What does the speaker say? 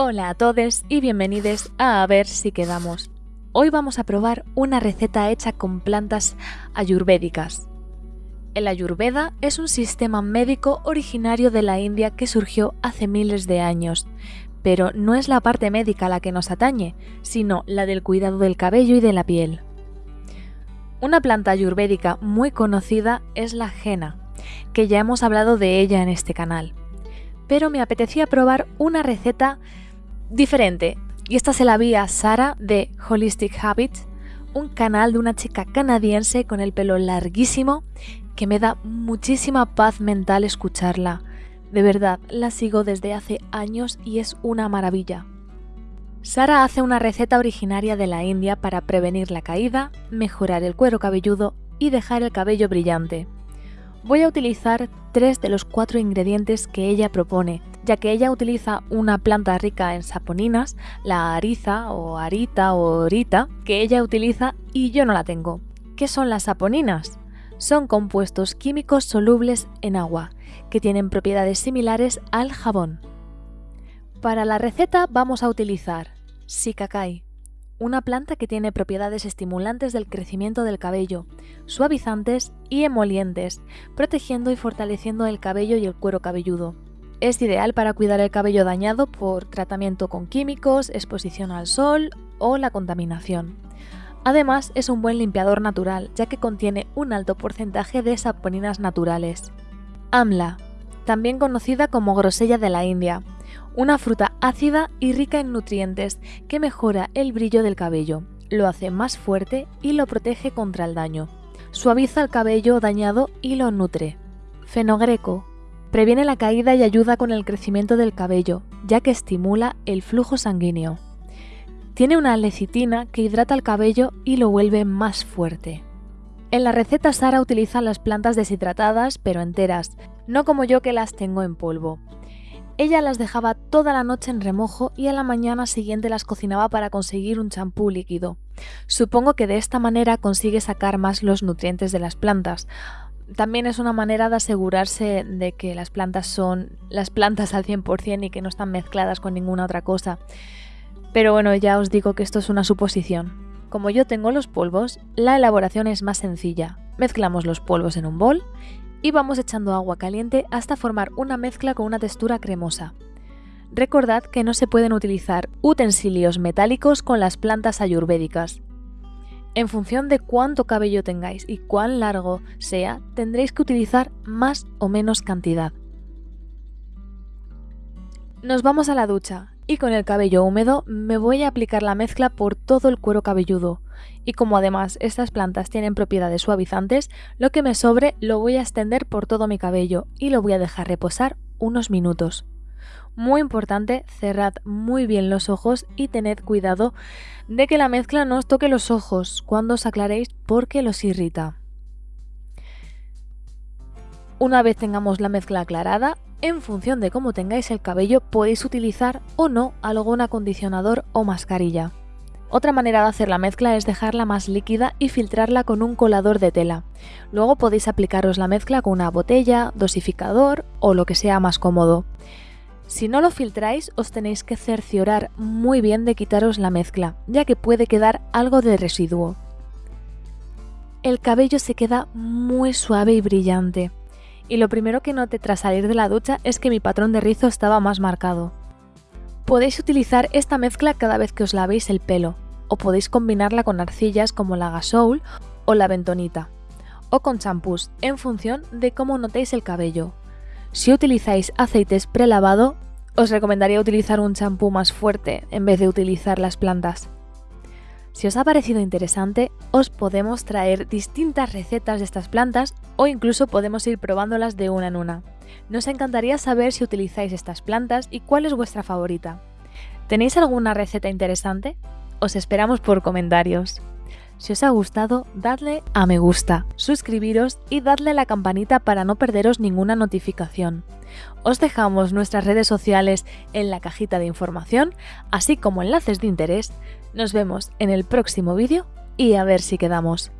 Hola a todos y bienvenidos a A ver si quedamos. Hoy vamos a probar una receta hecha con plantas ayurvédicas. El ayurveda es un sistema médico originario de la India que surgió hace miles de años, pero no es la parte médica la que nos atañe, sino la del cuidado del cabello y de la piel. Una planta ayurvédica muy conocida es la henna, que ya hemos hablado de ella en este canal. Pero me apetecía probar una receta diferente, y esta se la vi a Sara de Holistic Habits, un canal de una chica canadiense con el pelo larguísimo que me da muchísima paz mental escucharla. De verdad, la sigo desde hace años y es una maravilla. Sara hace una receta originaria de la India para prevenir la caída, mejorar el cuero cabelludo y dejar el cabello brillante. Voy a utilizar tres de los cuatro ingredientes que ella propone, ya que ella utiliza una planta rica en saponinas, la ariza o arita o orita, que ella utiliza y yo no la tengo. ¿Qué son las saponinas? Son compuestos químicos solubles en agua, que tienen propiedades similares al jabón. Para la receta vamos a utilizar Sikakai, una planta que tiene propiedades estimulantes del crecimiento del cabello, suavizantes y emolientes, protegiendo y fortaleciendo el cabello y el cuero cabelludo. Es ideal para cuidar el cabello dañado por tratamiento con químicos, exposición al sol o la contaminación. Además, es un buen limpiador natural, ya que contiene un alto porcentaje de saponinas naturales. Amla, también conocida como grosella de la India, una fruta ácida y rica en nutrientes que mejora el brillo del cabello, lo hace más fuerte y lo protege contra el daño. Suaviza el cabello dañado y lo nutre. Fenogreco. Previene la caída y ayuda con el crecimiento del cabello, ya que estimula el flujo sanguíneo. Tiene una lecitina que hidrata el cabello y lo vuelve más fuerte. En la receta Sara utiliza las plantas deshidratadas pero enteras, no como yo que las tengo en polvo. Ella las dejaba toda la noche en remojo y a la mañana siguiente las cocinaba para conseguir un champú líquido. Supongo que de esta manera consigue sacar más los nutrientes de las plantas. También es una manera de asegurarse de que las plantas son las plantas al 100% y que no están mezcladas con ninguna otra cosa. Pero bueno, ya os digo que esto es una suposición. Como yo tengo los polvos, la elaboración es más sencilla. Mezclamos los polvos en un bol y vamos echando agua caliente hasta formar una mezcla con una textura cremosa. Recordad que no se pueden utilizar utensilios metálicos con las plantas ayurvédicas. En función de cuánto cabello tengáis y cuán largo sea, tendréis que utilizar más o menos cantidad. Nos vamos a la ducha y con el cabello húmedo me voy a aplicar la mezcla por todo el cuero cabelludo. Y como además estas plantas tienen propiedades suavizantes, lo que me sobre lo voy a extender por todo mi cabello y lo voy a dejar reposar unos minutos. Muy importante, cerrad muy bien los ojos y tened cuidado de que la mezcla no os toque los ojos cuando os aclaréis porque los irrita. Una vez tengamos la mezcla aclarada, en función de cómo tengáis el cabello podéis utilizar o no algún acondicionador o mascarilla. Otra manera de hacer la mezcla es dejarla más líquida y filtrarla con un colador de tela. Luego podéis aplicaros la mezcla con una botella, dosificador o lo que sea más cómodo. Si no lo filtráis os tenéis que cerciorar muy bien de quitaros la mezcla, ya que puede quedar algo de residuo. El cabello se queda muy suave y brillante y lo primero que noté tras salir de la ducha es que mi patrón de rizo estaba más marcado. Podéis utilizar esta mezcla cada vez que os lavéis el pelo, o podéis combinarla con arcillas como la gasoul o la bentonita, o con champús, en función de cómo notéis el cabello. Si utilizáis aceites prelavado, os recomendaría utilizar un champú más fuerte en vez de utilizar las plantas. Si os ha parecido interesante, os podemos traer distintas recetas de estas plantas o incluso podemos ir probándolas de una en una. Nos encantaría saber si utilizáis estas plantas y cuál es vuestra favorita. ¿Tenéis alguna receta interesante? Os esperamos por comentarios. Si os ha gustado, dadle a me gusta, suscribiros y dadle a la campanita para no perderos ninguna notificación. Os dejamos nuestras redes sociales en la cajita de información, así como enlaces de interés. Nos vemos en el próximo vídeo y a ver si quedamos.